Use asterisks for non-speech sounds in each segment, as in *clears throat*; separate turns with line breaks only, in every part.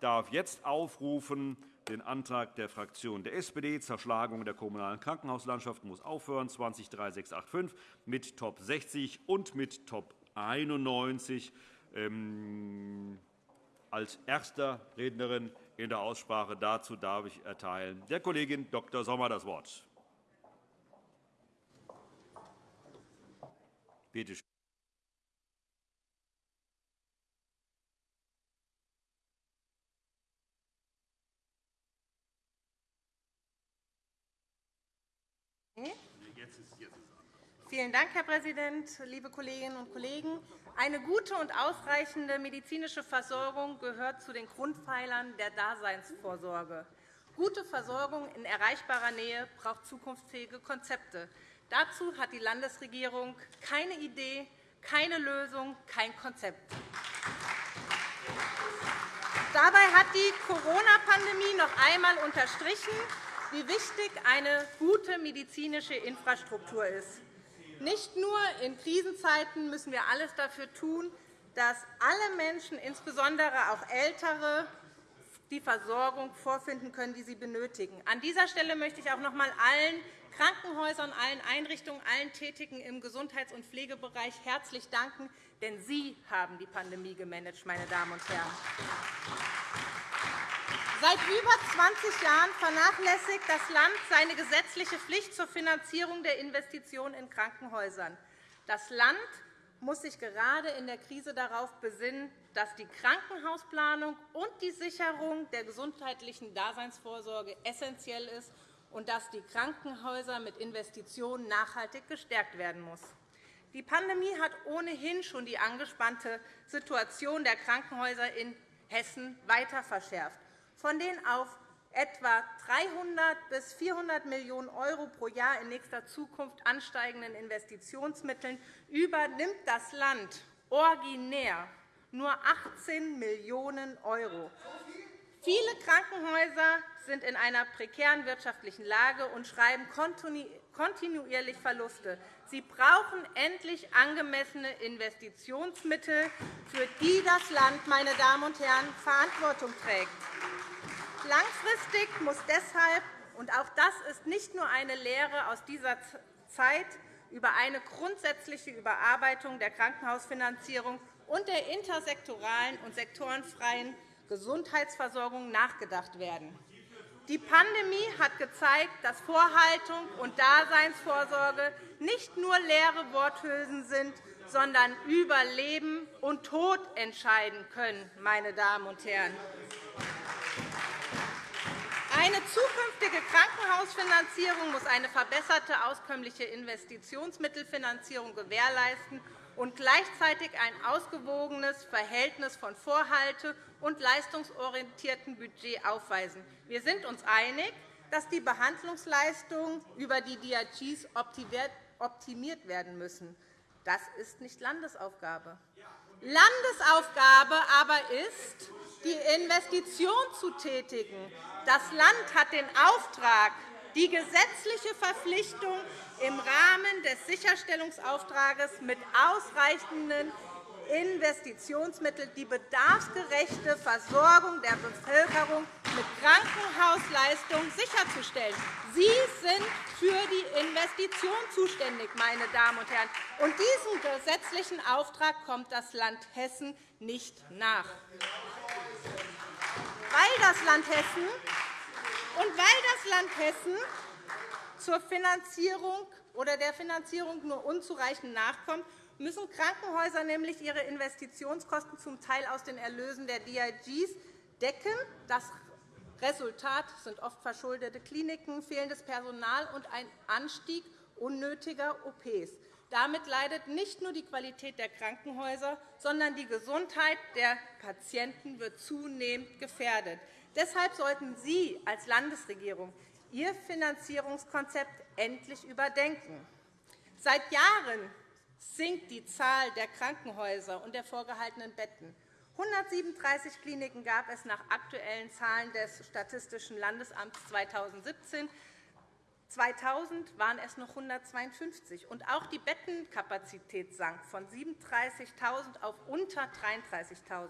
darf jetzt aufrufen den Antrag der Fraktion der SPD, Zerschlagung der kommunalen Krankenhauslandschaft muss aufhören, 203685 mit Top 60 und mit Top 91. Ähm, als erster Rednerin in der Aussprache dazu darf ich erteilen der Kollegin Dr. Sommer das Wort. Bitte schön.
Vielen Dank, Herr Präsident, liebe Kolleginnen und Kollegen! Eine gute und ausreichende medizinische Versorgung gehört zu den Grundpfeilern der Daseinsvorsorge. Gute Versorgung in erreichbarer Nähe braucht zukunftsfähige Konzepte. Dazu hat die Landesregierung keine Idee, keine Lösung, kein Konzept. Dabei hat die Corona-Pandemie noch einmal unterstrichen, wie wichtig eine gute medizinische Infrastruktur ist. Nicht nur in Krisenzeiten müssen wir alles dafür tun, dass alle Menschen, insbesondere auch Ältere, die Versorgung vorfinden können, die sie benötigen. An dieser Stelle möchte ich auch noch einmal allen Krankenhäusern, allen Einrichtungen, allen Tätigen im Gesundheits- und Pflegebereich herzlich danken, denn Sie haben die Pandemie gemanagt, meine Damen und Herren. Seit über 20 Jahren vernachlässigt das Land seine gesetzliche Pflicht zur Finanzierung der Investitionen in Krankenhäusern. Das Land muss sich gerade in der Krise darauf besinnen, dass die Krankenhausplanung und die Sicherung der gesundheitlichen Daseinsvorsorge essentiell ist und dass die Krankenhäuser mit Investitionen nachhaltig gestärkt werden muss. Die Pandemie hat ohnehin schon die angespannte Situation der Krankenhäuser in Hessen weiter verschärft von den auf etwa 300 bis 400 Millionen € pro Jahr in nächster Zukunft ansteigenden Investitionsmitteln übernimmt das Land originär nur 18 Millionen €. Viele Krankenhäuser sind in einer prekären wirtschaftlichen Lage und schreiben kontinuierlich Verluste. Sie brauchen endlich angemessene Investitionsmittel, für die das Land meine Damen und Herren, Verantwortung trägt. Langfristig muss deshalb, und auch das ist nicht nur eine Lehre aus dieser Zeit, über eine grundsätzliche Überarbeitung der Krankenhausfinanzierung und der intersektoralen und sektorenfreien Gesundheitsversorgung nachgedacht werden. Die Pandemie hat gezeigt, dass Vorhaltung und Daseinsvorsorge nicht nur leere Worthülsen sind, sondern über Leben und Tod entscheiden können. Meine Damen und Herren. Eine zukünftige Krankenhausfinanzierung muss eine verbesserte auskömmliche Investitionsmittelfinanzierung gewährleisten und gleichzeitig ein ausgewogenes Verhältnis von Vorhalte- und leistungsorientiertem Budget aufweisen. Wir sind uns einig, dass die Behandlungsleistungen über die DRGs optimiert werden müssen. Das ist nicht Landesaufgabe. Landesaufgabe aber ist, die Investition zu tätigen. Das Land hat den Auftrag, die gesetzliche Verpflichtung im Rahmen des Sicherstellungsauftrags mit ausreichenden Investitionsmitteln die bedarfsgerechte Versorgung der Bevölkerung mit Krankenhausleistungen sicherzustellen. Sie sind für die Investition zuständig, meine Damen und Herren. Und diesem gesetzlichen Auftrag kommt das Land Hessen nicht nach. Weil das Land Hessen und weil das Land Hessen zur Finanzierung oder der Finanzierung nur unzureichend nachkommt, müssen Krankenhäuser nämlich ihre Investitionskosten zum Teil aus den Erlösen der DIGs decken. Das Resultat sind oft verschuldete Kliniken, fehlendes Personal und ein Anstieg unnötiger OPs. Damit leidet nicht nur die Qualität der Krankenhäuser, sondern die Gesundheit der Patienten wird zunehmend gefährdet. Deshalb sollten Sie als Landesregierung Ihr Finanzierungskonzept endlich überdenken. Seit Jahren sinkt die Zahl der Krankenhäuser und der vorgehaltenen Betten. 137 Kliniken gab es nach aktuellen Zahlen des Statistischen Landesamts 2017. 2000 waren es noch 152. Und auch die Bettenkapazität sank von 37.000 auf unter 33.000.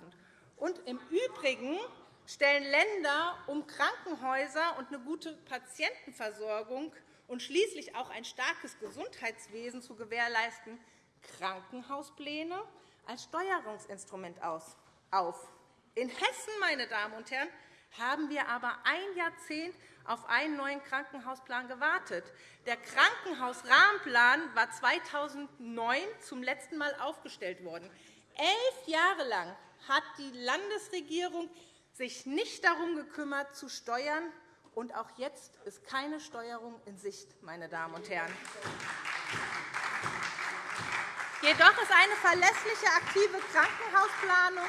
Und im Übrigen stellen Länder, um Krankenhäuser und eine gute Patientenversorgung und schließlich auch ein starkes Gesundheitswesen zu gewährleisten, Krankenhauspläne als Steuerungsinstrument auf. In Hessen, meine Damen und Herren, haben wir aber ein Jahrzehnt auf einen neuen Krankenhausplan gewartet. Der Krankenhausrahmenplan war 2009 zum letzten Mal aufgestellt worden. Elf Jahre lang hat die Landesregierung sich nicht darum gekümmert, zu steuern. Und auch jetzt ist keine Steuerung in Sicht, meine Damen und Herren. Jedoch ist eine verlässliche, aktive Krankenhausplanung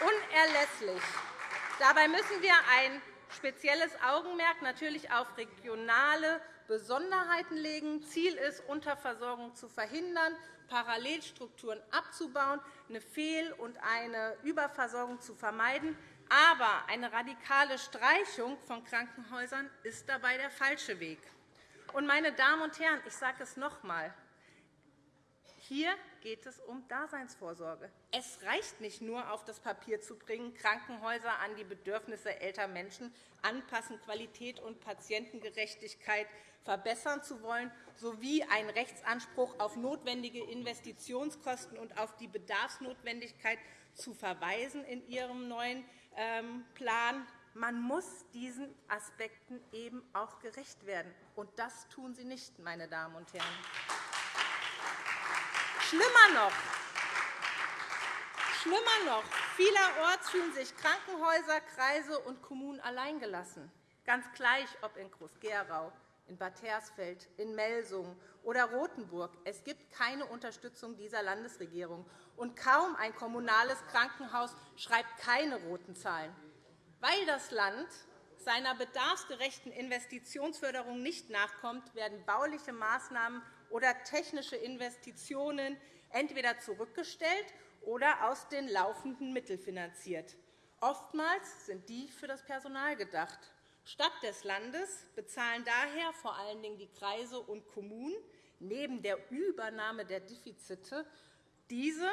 unerlässlich. Dabei müssen wir ein spezielles Augenmerk natürlich auf regionale Besonderheiten legen. Ziel ist, Unterversorgung zu verhindern, Parallelstrukturen abzubauen, eine Fehl- und eine Überversorgung zu vermeiden. Aber eine radikale Streichung von Krankenhäusern ist dabei der falsche Weg. meine Damen und Herren, ich sage es noch einmal. Hier geht es um Daseinsvorsorge. Es reicht nicht nur, auf das Papier zu bringen, Krankenhäuser an die Bedürfnisse älterer Menschen anpassen, Qualität und Patientengerechtigkeit verbessern zu wollen, sowie einen Rechtsanspruch auf notwendige Investitionskosten und auf die Bedarfsnotwendigkeit zu verweisen in Ihrem neuen ähm, Plan. Man muss diesen Aspekten eben auch gerecht werden. Und das tun Sie nicht, meine Damen und Herren. Schlimmer noch, Schlimmer noch, vielerorts fühlen sich Krankenhäuser, Kreise und Kommunen alleingelassen, ganz gleich ob in Groß-Gerau, in Bad Hersfeld, in Melsungen oder Rothenburg. Es gibt keine Unterstützung dieser Landesregierung, und kaum ein kommunales Krankenhaus schreibt keine roten Zahlen. Weil das Land seiner bedarfsgerechten Investitionsförderung nicht nachkommt, werden bauliche Maßnahmen oder technische Investitionen entweder zurückgestellt oder aus den laufenden Mitteln finanziert. Oftmals sind die für das Personal gedacht. Stadt des Landes bezahlen daher vor allen Dingen die Kreise und Kommunen neben der Übernahme der Defizite diese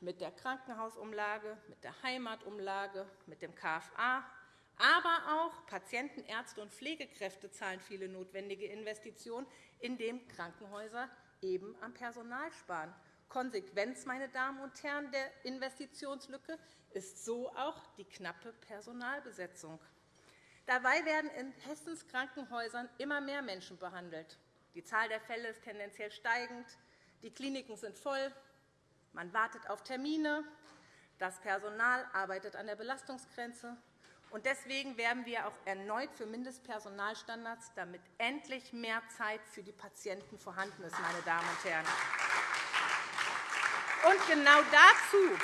mit der Krankenhausumlage, mit der Heimatumlage, mit dem KFA, aber auch Patienten, Ärzte und Pflegekräfte zahlen viele notwendige Investitionen, indem Krankenhäuser eben am Personal sparen. Konsequenz meine Damen und Herren, der Investitionslücke ist so auch die knappe Personalbesetzung. Dabei werden in Hessens Krankenhäusern immer mehr Menschen behandelt. Die Zahl der Fälle ist tendenziell steigend. Die Kliniken sind voll. Man wartet auf Termine. Das Personal arbeitet an der Belastungsgrenze. Deswegen werben wir auch erneut für Mindestpersonalstandards, damit endlich mehr Zeit für die Patienten vorhanden ist. Meine Damen und Herren. Und genau dazu,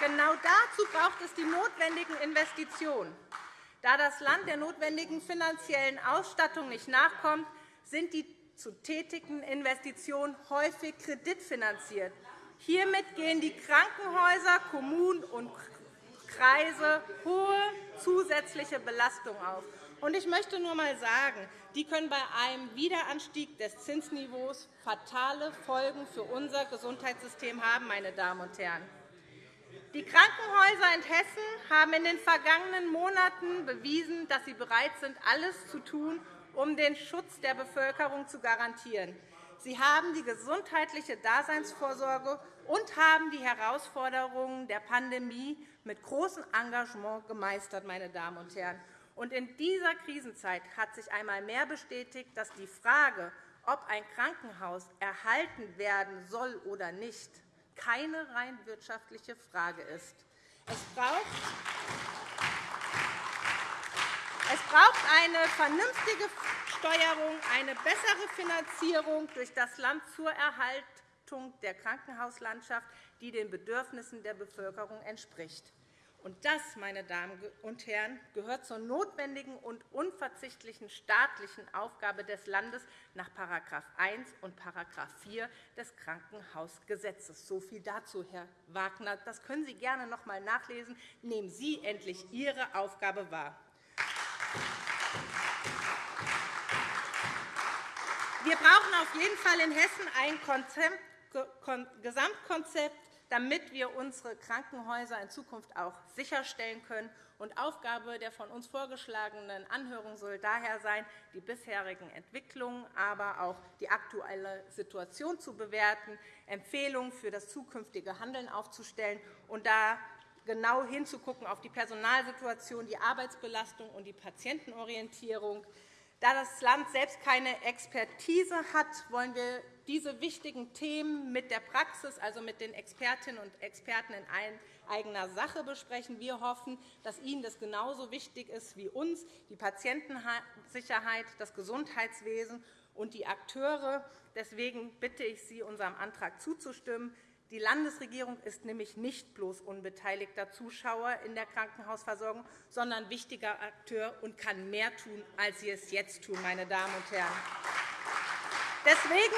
genau dazu braucht es die notwendigen Investitionen. Da das Land der notwendigen finanziellen Ausstattung nicht nachkommt, sind die zu tätigen Investitionen häufig kreditfinanziert. Hiermit gehen die Krankenhäuser, Kommunen und Kreise hohe zusätzliche Belastungen auf. Ich möchte nur einmal sagen, die können bei einem Wiederanstieg des Zinsniveaus fatale Folgen für unser Gesundheitssystem haben. Meine Damen und Herren. Die Krankenhäuser in Hessen haben in den vergangenen Monaten bewiesen, dass sie bereit sind, alles zu tun, um den Schutz der Bevölkerung zu garantieren. Sie haben die gesundheitliche Daseinsvorsorge und haben die Herausforderungen der Pandemie mit großem Engagement gemeistert. Meine Damen und Herren. Und in dieser Krisenzeit hat sich einmal mehr bestätigt, dass die Frage, ob ein Krankenhaus erhalten werden soll oder nicht, keine rein wirtschaftliche Frage ist. Es braucht eine vernünftige Steuerung, eine bessere Finanzierung durch das Land zur Erhaltung der Krankenhauslandschaft, die den Bedürfnissen der Bevölkerung entspricht. Das, meine Damen und Herren, gehört zur notwendigen und unverzichtlichen staatlichen Aufgabe des Landes nach § 1 und § 4 des Krankenhausgesetzes. So viel dazu, Herr Wagner. Das können Sie gerne noch einmal nachlesen. Nehmen Sie endlich Ihre Aufgabe wahr. Wir brauchen auf jeden Fall in Hessen ein Gesamtkonzept damit wir unsere Krankenhäuser in Zukunft auch sicherstellen können. Und Aufgabe der von uns vorgeschlagenen Anhörung soll daher sein, die bisherigen Entwicklungen, aber auch die aktuelle Situation zu bewerten, Empfehlungen für das zukünftige Handeln aufzustellen und da genau hinzugucken auf die Personalsituation, die Arbeitsbelastung und die Patientenorientierung. Da das Land selbst keine Expertise hat, wollen wir diese wichtigen Themen mit der Praxis, also mit den Expertinnen und Experten in eigener Sache besprechen. Wir hoffen, dass Ihnen das genauso wichtig ist wie uns, die Patientensicherheit, das Gesundheitswesen und die Akteure. Deswegen bitte ich Sie, unserem Antrag zuzustimmen. Die Landesregierung ist nämlich nicht bloß unbeteiligter Zuschauer in der Krankenhausversorgung, sondern wichtiger Akteur und kann mehr tun, als sie es jetzt tun, meine Damen und Herren. Deswegen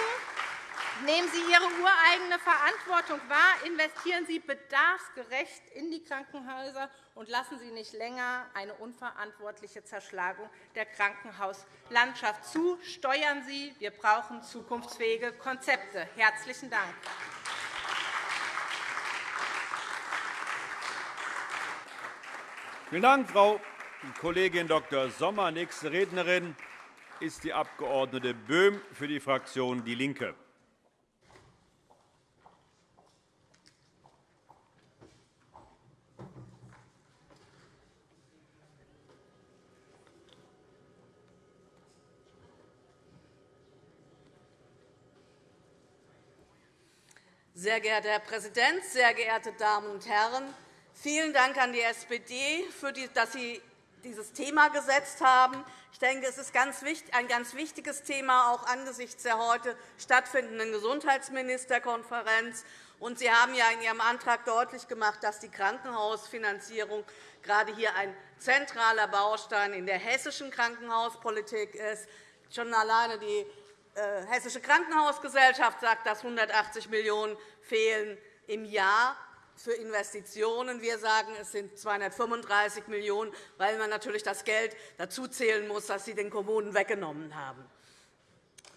Nehmen Sie Ihre ureigene Verantwortung wahr, investieren Sie bedarfsgerecht in die Krankenhäuser und lassen Sie nicht länger eine unverantwortliche Zerschlagung der Krankenhauslandschaft zu. Steuern Sie, wir brauchen zukunftsfähige Konzepte. – Herzlichen Dank.
Vielen Dank, Frau Kollegin Dr. Sommer. Nächste Rednerin ist die Abg. Böhm für die Fraktion DIE LINKE.
Sehr geehrter Herr Präsident, sehr geehrte Damen und Herren! Vielen Dank an die SPD, dass Sie dieses Thema gesetzt haben. Ich denke, es ist ein ganz wichtiges Thema, auch angesichts der heute stattfindenden Gesundheitsministerkonferenz. Sie haben ja in Ihrem Antrag deutlich gemacht, dass die Krankenhausfinanzierung gerade hier ein zentraler Baustein in der hessischen Krankenhauspolitik ist. Schon alleine die äh, Hessische Krankenhausgesellschaft sagt, dass 180 Millionen € fehlen im Jahr für Investitionen. Wir sagen, es sind 235 Millionen €, weil man natürlich das Geld dazuzählen muss, das Sie den Kommunen weggenommen haben.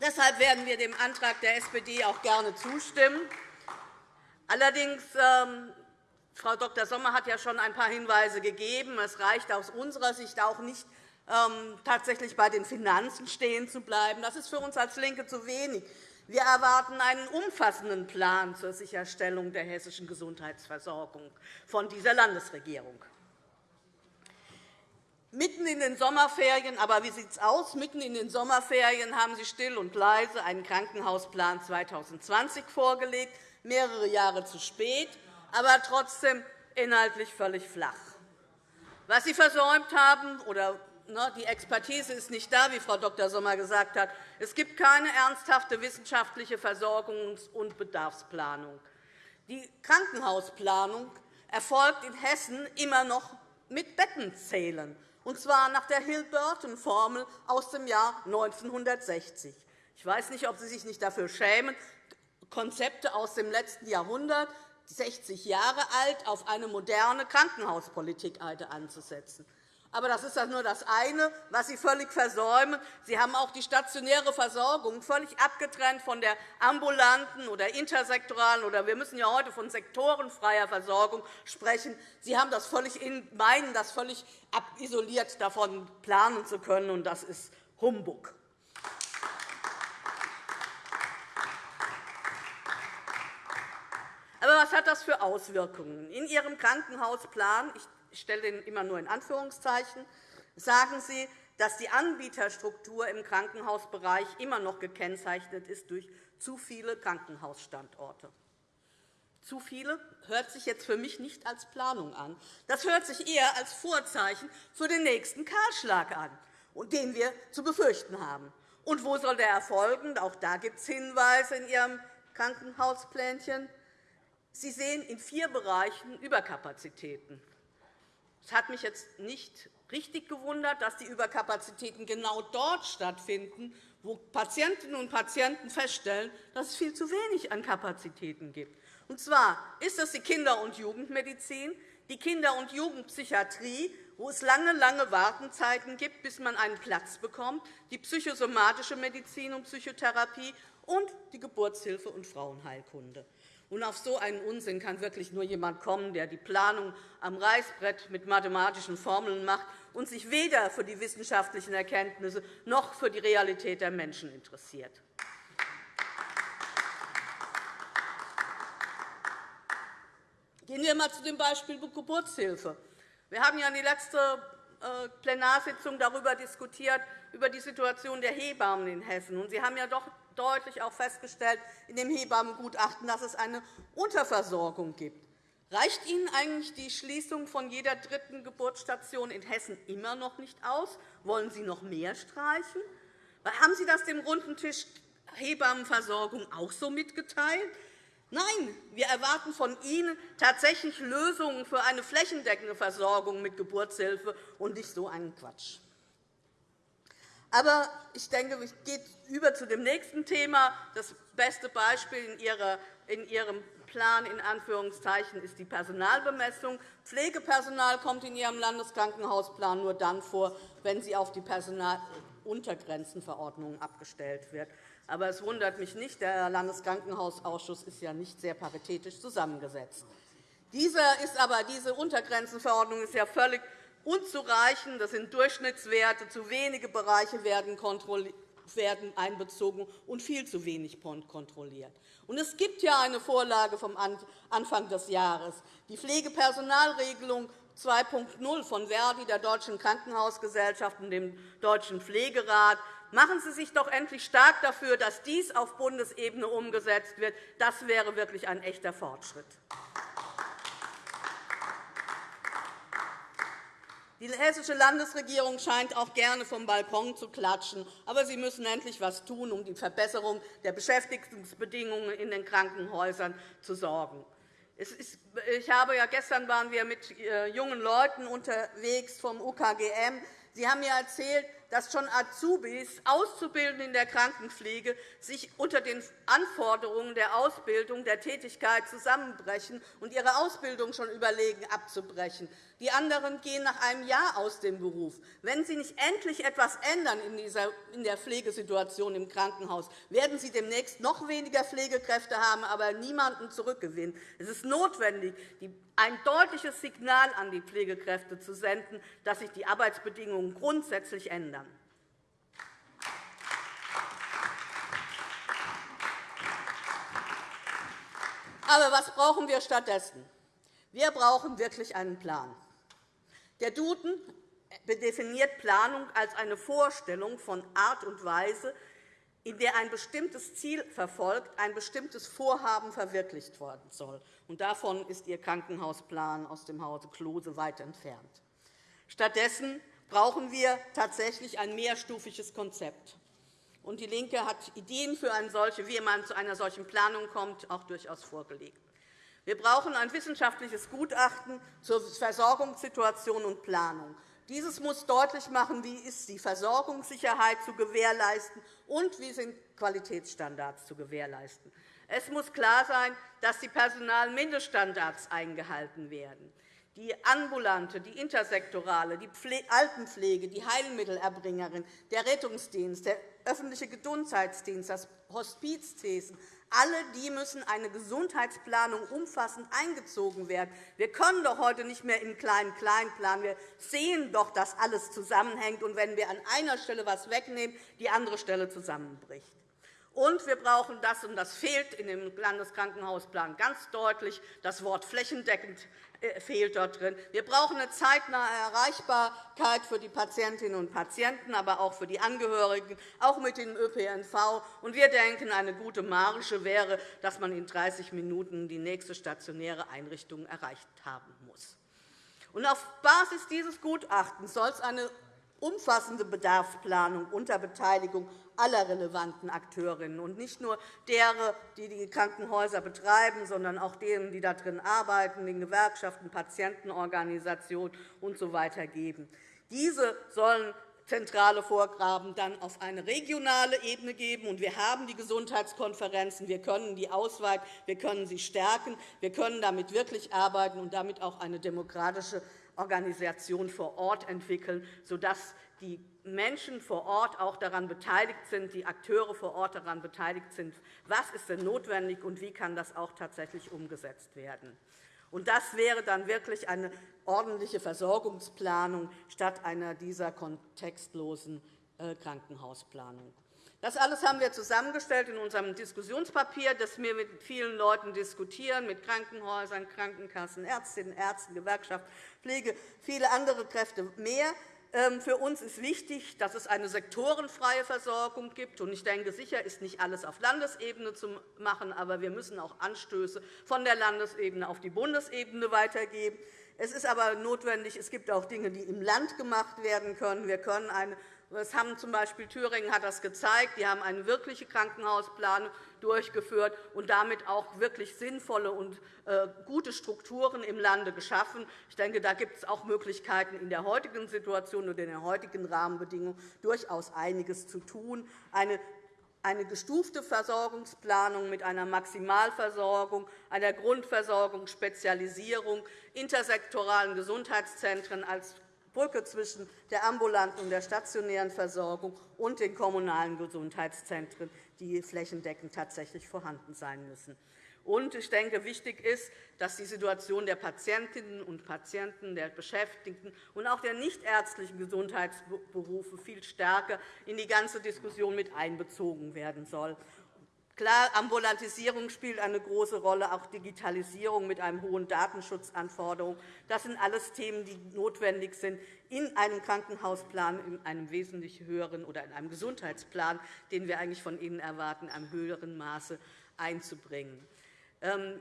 Deshalb werden wir dem Antrag der SPD auch gerne zustimmen. Allerdings, ähm, Frau Dr. Sommer hat ja schon ein paar Hinweise gegeben. Es reicht aus unserer Sicht auch nicht, ähm, tatsächlich bei den Finanzen stehen zu bleiben. Das ist für uns als LINKE zu wenig. Wir erwarten einen umfassenden Plan zur Sicherstellung der hessischen Gesundheitsversorgung von dieser Landesregierung. Mitten in den Sommerferien, aber wie sieht es aus? Mitten in den Sommerferien haben Sie still und leise einen Krankenhausplan 2020 vorgelegt, mehrere Jahre zu spät, aber trotzdem inhaltlich völlig flach. Was Sie versäumt haben oder die Expertise ist nicht da, wie Frau Dr. Sommer gesagt hat. Es gibt keine ernsthafte wissenschaftliche Versorgungs- und Bedarfsplanung. Die Krankenhausplanung erfolgt in Hessen immer noch mit Bettenzählen, und zwar nach der Hill-Burton-Formel aus dem Jahr 1960. Ich weiß nicht, ob Sie sich nicht dafür schämen, Konzepte aus dem letzten Jahrhundert, 60 Jahre alt, auf eine moderne Krankenhauspolitik anzusetzen. Aber das ist nur das eine, was Sie völlig versäumen. Sie haben auch die stationäre Versorgung völlig abgetrennt von der ambulanten oder intersektoralen oder wir müssen ja heute von sektorenfreier Versorgung sprechen. Sie haben das völlig meinen, das völlig isoliert davon planen zu können, und das ist Humbug. Aber was hat das für Auswirkungen? In Ihrem Krankenhausplan, ich stelle den immer nur in Anführungszeichen, sagen Sie, dass die Anbieterstruktur im Krankenhausbereich immer noch gekennzeichnet ist durch zu viele Krankenhausstandorte. Zu viele hört sich jetzt für mich nicht als Planung an. Das hört sich eher als Vorzeichen für den nächsten Kahlschlag an, den wir zu befürchten haben. Und wo soll der erfolgen? Auch da gibt es Hinweise in Ihrem Krankenhausplänchen. Sie sehen in vier Bereichen Überkapazitäten. Es hat mich jetzt nicht richtig gewundert, dass die Überkapazitäten genau dort stattfinden, wo Patientinnen und Patienten feststellen, dass es viel zu wenig an Kapazitäten gibt. Und zwar ist es die Kinder- und Jugendmedizin, die Kinder- und Jugendpsychiatrie, wo es lange, lange Wartenzeiten gibt, bis man einen Platz bekommt, die psychosomatische Medizin und Psychotherapie und die Geburtshilfe und Frauenheilkunde. Und auf so einen Unsinn kann wirklich nur jemand kommen, der die Planung am Reißbrett mit mathematischen Formeln macht und sich weder für die wissenschaftlichen Erkenntnisse noch für die Realität der Menschen interessiert. Gehen wir einmal zu dem Beispiel Geburtshilfe. Wir haben ja in der letzten äh, Plenarsitzung darüber diskutiert, über die Situation der Hebammen in Hessen. Sie haben ja doch deutlich auch festgestellt in dem Hebammengutachten, dass es eine Unterversorgung gibt. Reicht Ihnen eigentlich die Schließung von jeder dritten Geburtsstation in Hessen immer noch nicht aus? Wollen Sie noch mehr streichen? Haben Sie das dem runden Tisch Hebammenversorgung auch so mitgeteilt? Nein, wir erwarten von Ihnen tatsächlich Lösungen für eine flächendeckende Versorgung mit Geburtshilfe und nicht so einen Quatsch. Aber ich denke, es geht über zu dem nächsten Thema. Das beste Beispiel in Ihrem Plan in Anführungszeichen ist die Personalbemessung. Pflegepersonal kommt in Ihrem Landeskrankenhausplan nur dann vor, wenn sie auf die Personaluntergrenzenverordnung abgestellt wird. Aber es wundert mich nicht, der Landeskrankenhausausschuss ist ja nicht sehr paritätisch zusammengesetzt. Diese, ist aber, diese Untergrenzenverordnung ist ja völlig unzureichend. Das sind Durchschnittswerte. Zu wenige Bereiche werden werden einbezogen und viel zu wenig kontrolliert. es gibt ja eine Vorlage vom Anfang des Jahres, die Pflegepersonalregelung 2.0 von Verdi, der Deutschen Krankenhausgesellschaft und dem Deutschen Pflegerat. Machen Sie sich doch endlich stark dafür, dass dies auf Bundesebene umgesetzt wird. Das wäre wirklich ein echter Fortschritt. Die Hessische Landesregierung scheint auch gerne vom Balkon zu klatschen. Aber Sie müssen endlich etwas tun, um die Verbesserung der Beschäftigungsbedingungen in den Krankenhäusern zu sorgen. Ich habe ja, gestern waren wir mit äh, jungen Leuten unterwegs vom UKGM. Sie haben mir erzählt, dass schon Azubis, Auszubildende in der Krankenpflege, sich unter den Anforderungen der Ausbildung, der Tätigkeit zusammenbrechen und ihre Ausbildung schon überlegen, abzubrechen. Die anderen gehen nach einem Jahr aus dem Beruf. Wenn Sie nicht endlich etwas ändern in der Pflegesituation im Krankenhaus, werden Sie demnächst noch weniger Pflegekräfte haben, aber niemanden zurückgewinnen. Es ist notwendig, ein deutliches Signal an die Pflegekräfte zu senden, dass sich die Arbeitsbedingungen grundsätzlich ändern. Aber was brauchen wir stattdessen? Wir brauchen wirklich einen Plan. Der Duden definiert Planung als eine Vorstellung von Art und Weise, in der ein bestimmtes Ziel verfolgt, ein bestimmtes Vorhaben verwirklicht werden soll. Und davon ist Ihr Krankenhausplan aus dem Hause Klose weit entfernt. Stattdessen brauchen wir tatsächlich ein mehrstufiges Konzept. Und DIE LINKE hat Ideen für eine solche, wie man zu einer solchen Planung kommt, auch durchaus vorgelegt. Wir brauchen ein wissenschaftliches Gutachten zur Versorgungssituation und Planung. Dieses muss deutlich machen, wie ist die Versorgungssicherheit zu gewährleisten und wie sind Qualitätsstandards zu gewährleisten. Es muss klar sein, dass die Personalmindeststandards eingehalten werden. Die ambulante, die intersektorale, die Altenpflege, die Heilmittelerbringerin, der Rettungsdienst, der öffentliche Gesundheitsdienst, das Hospizwesen, alle die müssen eine Gesundheitsplanung umfassend eingezogen werden. Wir können doch heute nicht mehr in Klein-Klein planen. Wir sehen doch, dass alles zusammenhängt, und wenn wir an einer Stelle etwas wegnehmen, die andere Stelle zusammenbricht. Und wir brauchen das, und das fehlt in dem Landeskrankenhausplan ganz deutlich, das Wort flächendeckend fehlt dort drin. Wir brauchen eine zeitnahe Erreichbarkeit für die Patientinnen und Patienten, aber auch für die Angehörigen, auch mit dem ÖPNV. Und wir denken, eine gute Marge wäre, dass man in 30 Minuten die nächste stationäre Einrichtung erreicht haben muss. Und auf Basis dieses Gutachtens soll es eine umfassende Bedarfsplanung unter Beteiligung aller relevanten Akteurinnen und nicht nur derer, die die Krankenhäuser betreiben, sondern auch denen, die darin arbeiten, den Gewerkschaften, Patientenorganisationen usw. So geben. Diese sollen zentrale Vorgaben dann auf eine regionale Ebene geben. wir haben die Gesundheitskonferenzen. Wir können die ausweiten, wir können sie stärken. Wir können damit wirklich arbeiten und damit auch eine demokratische Organisation vor Ort entwickeln, sodass die Menschen vor Ort auch daran beteiligt sind, die Akteure vor Ort daran beteiligt sind, was ist denn notwendig und wie kann das auch tatsächlich umgesetzt werden. Und das wäre dann wirklich eine ordentliche Versorgungsplanung statt einer dieser kontextlosen äh, Krankenhausplanung. Das alles haben wir zusammengestellt in unserem Diskussionspapier, das wir mit vielen Leuten diskutieren, mit Krankenhäusern, Krankenkassen, Ärztinnen, Ärzten, Gewerkschaft, Pflege, viele andere Kräfte mehr. Ähm, für uns ist wichtig, dass es eine sektorenfreie Versorgung gibt. Ich denke, sicher ist nicht alles auf Landesebene zu machen, aber wir müssen auch Anstöße von der Landesebene auf die Bundesebene weitergeben. Es ist aber notwendig, es gibt auch Dinge, die im Land gemacht werden können. Wir können eine das haben z. B. Thüringen hat das gezeigt. Die haben eine wirkliche Krankenhausplanung durchgeführt und damit auch wirklich sinnvolle und äh, gute Strukturen im Lande geschaffen. Ich denke, da gibt es auch Möglichkeiten, in der heutigen Situation und in den heutigen Rahmenbedingungen durchaus einiges zu tun. Eine eine gestufte Versorgungsplanung mit einer Maximalversorgung, einer Grundversorgung, Spezialisierung, intersektoralen Gesundheitszentren als Brücke zwischen der ambulanten und der stationären Versorgung und den kommunalen Gesundheitszentren, die flächendeckend tatsächlich vorhanden sein müssen. Und ich denke, wichtig ist, dass die Situation der Patientinnen und Patienten, der Beschäftigten und auch der nichtärztlichen Gesundheitsberufe viel stärker in die ganze Diskussion mit einbezogen werden soll. Klar, Ambulantisierung spielt eine große Rolle, auch Digitalisierung mit einem hohen Datenschutzanforderung. Das sind alles Themen, die notwendig sind, in einem Krankenhausplan, in einem wesentlich höheren oder in einem Gesundheitsplan, den wir eigentlich von Ihnen erwarten, in einem höheren Maße einzubringen. Ähm,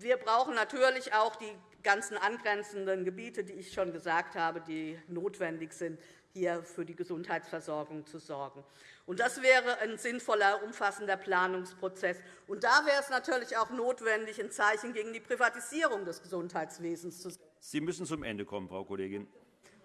wir brauchen natürlich auch die ganzen angrenzenden Gebiete, die ich schon gesagt habe, die notwendig sind, hier für die Gesundheitsversorgung zu sorgen. Das wäre ein sinnvoller, umfassender Planungsprozess. Und da wäre es natürlich auch notwendig, ein Zeichen gegen die Privatisierung des Gesundheitswesens zu setzen.
Sie müssen zum Ende kommen, Frau Kollegin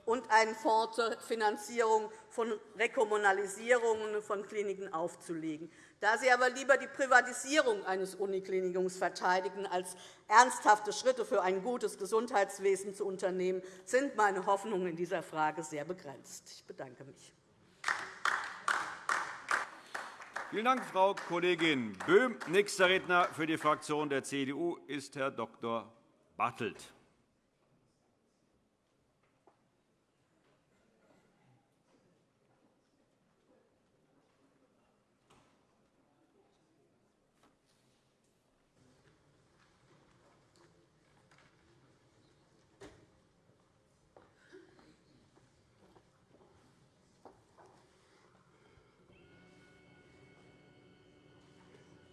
und einen Fonds zur Finanzierung von Rekommunalisierungen von Kliniken aufzulegen. Da Sie aber lieber die Privatisierung eines Uniklinikums verteidigen, als ernsthafte Schritte für ein gutes Gesundheitswesen zu unternehmen, sind meine Hoffnungen in dieser Frage sehr begrenzt. Ich bedanke mich.
Vielen Dank, Frau Kollegin Böhm. Nächster Redner für die Fraktion der CDU ist Herr Dr. Bartelt.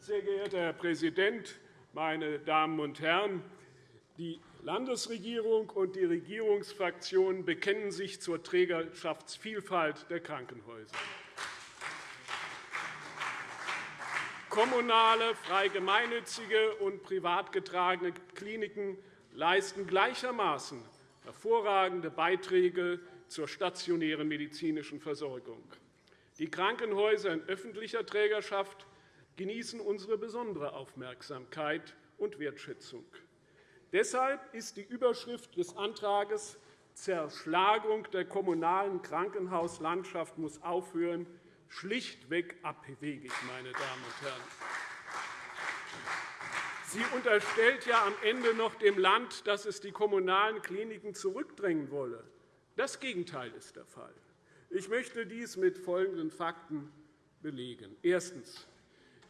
Sehr geehrter Herr Präsident, meine Damen und Herren! Die Landesregierung und die Regierungsfraktionen bekennen sich zur Trägerschaftsvielfalt der Krankenhäuser. Kommunale, frei gemeinnützige und privat getragene Kliniken leisten gleichermaßen hervorragende Beiträge zur stationären medizinischen Versorgung. Die Krankenhäuser in öffentlicher Trägerschaft genießen unsere besondere Aufmerksamkeit und Wertschätzung. Deshalb ist die Überschrift des Antrags Zerschlagung der kommunalen Krankenhauslandschaft muss aufhören schlichtweg abwegig, meine Damen und Herren. Sie unterstellt ja am Ende noch dem Land, dass es die kommunalen Kliniken zurückdrängen wolle. Das Gegenteil ist der Fall. Ich möchte dies mit folgenden Fakten belegen. Erstens.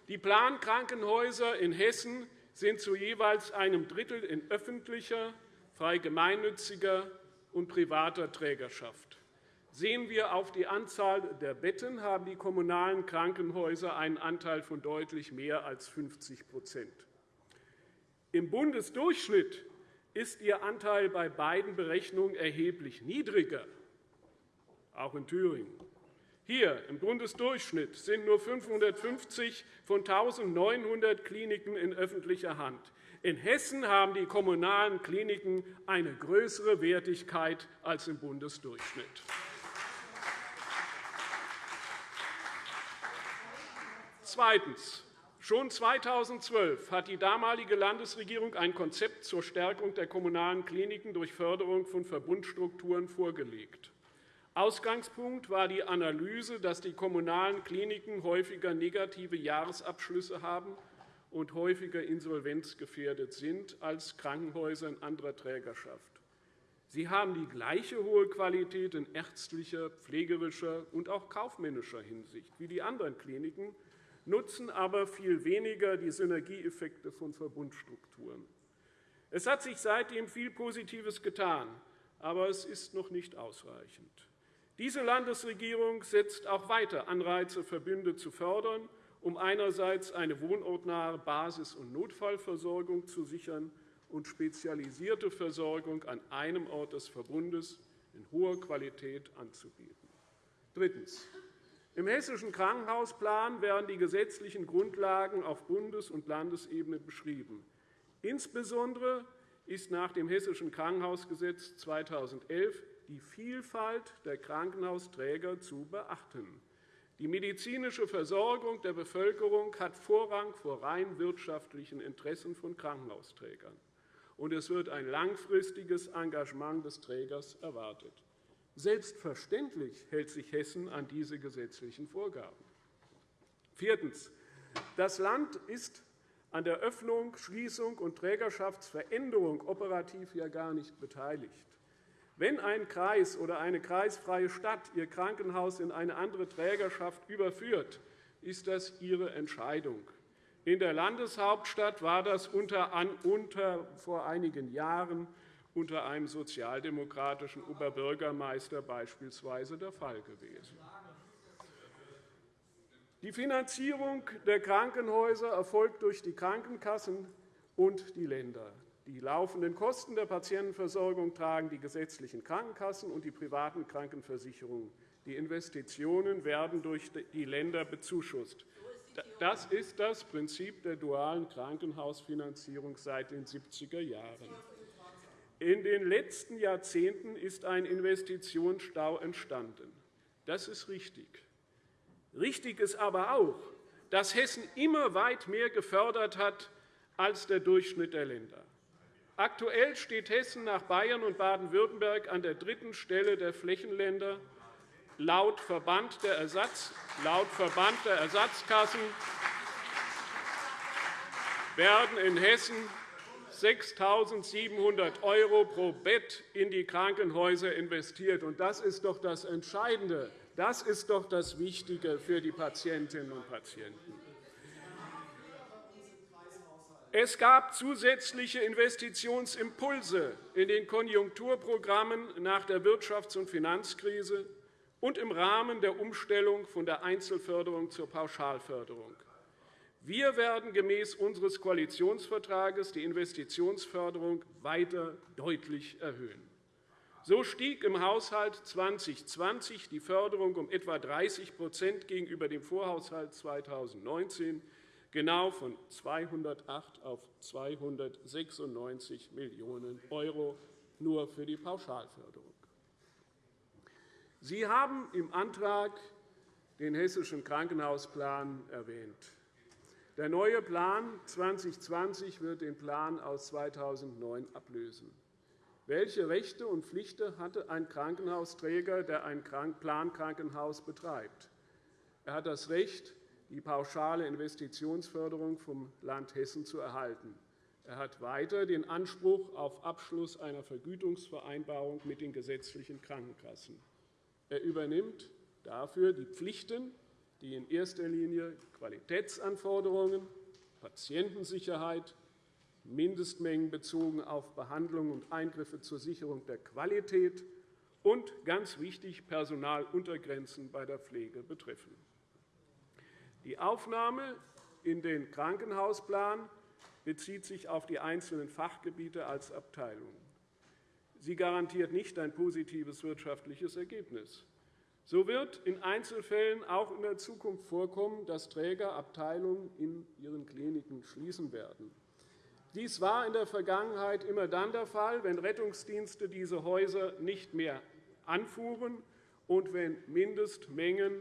Die Plankrankenhäuser in Hessen sind zu jeweils einem Drittel in öffentlicher, frei gemeinnütziger und privater Trägerschaft. Sehen wir auf die Anzahl der Betten, haben die kommunalen Krankenhäuser einen Anteil von deutlich mehr als 50% Im Bundesdurchschnitt ist ihr Anteil bei beiden Berechnungen erheblich niedriger, auch in Thüringen. Hier im Bundesdurchschnitt sind nur 550 von 1.900 Kliniken in öffentlicher Hand. In Hessen haben die kommunalen Kliniken eine größere Wertigkeit als im Bundesdurchschnitt. Zweitens. Schon 2012 hat die damalige Landesregierung ein Konzept zur Stärkung der kommunalen Kliniken durch Förderung von Verbundstrukturen vorgelegt. Ausgangspunkt war die Analyse, dass die kommunalen Kliniken häufiger negative Jahresabschlüsse haben und häufiger insolvenzgefährdet sind als Krankenhäuser in anderer Trägerschaft. Sie haben die gleiche hohe Qualität in ärztlicher, pflegerischer und auch kaufmännischer Hinsicht wie die anderen Kliniken, nutzen aber viel weniger die Synergieeffekte von Verbundstrukturen. Es hat sich seitdem viel Positives getan, aber es ist noch nicht ausreichend. Diese Landesregierung setzt auch weiter Anreize, Verbünde zu fördern, um einerseits eine wohnortnahe Basis- und Notfallversorgung zu sichern und spezialisierte Versorgung an einem Ort des Verbundes in hoher Qualität anzubieten. Drittens. Im Hessischen Krankenhausplan werden die gesetzlichen Grundlagen auf Bundes- und Landesebene beschrieben. Insbesondere ist nach dem Hessischen Krankenhausgesetz 2011 die Vielfalt der Krankenhausträger zu beachten. Die medizinische Versorgung der Bevölkerung hat Vorrang vor rein wirtschaftlichen Interessen von Krankenhausträgern. Und es wird ein langfristiges Engagement des Trägers erwartet. Selbstverständlich hält sich Hessen an diese gesetzlichen Vorgaben. Viertens. Das Land ist an der Öffnung, Schließung und Trägerschaftsveränderung operativ ja gar nicht beteiligt. Wenn ein Kreis oder eine kreisfreie Stadt ihr Krankenhaus in eine andere Trägerschaft überführt, ist das ihre Entscheidung. In der Landeshauptstadt war das unter, unter, vor einigen Jahren unter einem sozialdemokratischen Oberbürgermeister beispielsweise der Fall gewesen. Die Finanzierung der Krankenhäuser erfolgt durch die Krankenkassen und die Länder. Die laufenden Kosten der Patientenversorgung tragen die gesetzlichen Krankenkassen und die privaten Krankenversicherungen. Die Investitionen werden durch die Länder bezuschusst. Das ist das Prinzip der dualen Krankenhausfinanzierung seit den 70er Jahren. In den letzten Jahrzehnten ist ein Investitionsstau entstanden. Das ist richtig. Richtig ist aber auch, dass Hessen immer weit mehr gefördert hat als der Durchschnitt der Länder. Aktuell steht Hessen nach Bayern und Baden-Württemberg an der dritten Stelle der Flächenländer. Laut Verband der, Ersatz, laut Verband der Ersatzkassen werden in Hessen 6.700 € pro Bett in die Krankenhäuser investiert. Das ist doch das Entscheidende. Das ist doch das Wichtige für die Patientinnen und Patienten. Es gab zusätzliche Investitionsimpulse in den Konjunkturprogrammen nach der Wirtschafts- und Finanzkrise und im Rahmen der Umstellung von der Einzelförderung zur Pauschalförderung. Wir werden gemäß unseres Koalitionsvertrages die Investitionsförderung weiter deutlich erhöhen. So stieg im Haushalt 2020 die Förderung um etwa 30% gegenüber dem Vorhaushalt 2019 genau von 208 auf 296 Millionen € nur für die Pauschalförderung. Sie haben im Antrag den Hessischen Krankenhausplan erwähnt. Der neue Plan 2020 wird den Plan aus 2009 ablösen. Welche Rechte und Pflichten hatte ein Krankenhausträger, der ein Plankrankenhaus betreibt? Er hat das Recht, die pauschale Investitionsförderung vom Land Hessen zu erhalten. Er hat weiter den Anspruch auf Abschluss einer Vergütungsvereinbarung mit den gesetzlichen Krankenkassen. Er übernimmt dafür die Pflichten, die in erster Linie Qualitätsanforderungen, Patientensicherheit, Mindestmengen bezogen auf Behandlungen und Eingriffe zur Sicherung der Qualität und, ganz wichtig, Personaluntergrenzen bei der Pflege betreffen. Die Aufnahme in den Krankenhausplan bezieht sich auf die einzelnen Fachgebiete als Abteilungen. Sie garantiert nicht ein positives wirtschaftliches Ergebnis. So wird in Einzelfällen auch in der Zukunft vorkommen, dass Träger Abteilungen in ihren Kliniken schließen werden. Dies war in der Vergangenheit immer dann der Fall, wenn Rettungsdienste diese Häuser nicht mehr anfuhren und wenn Mindestmengen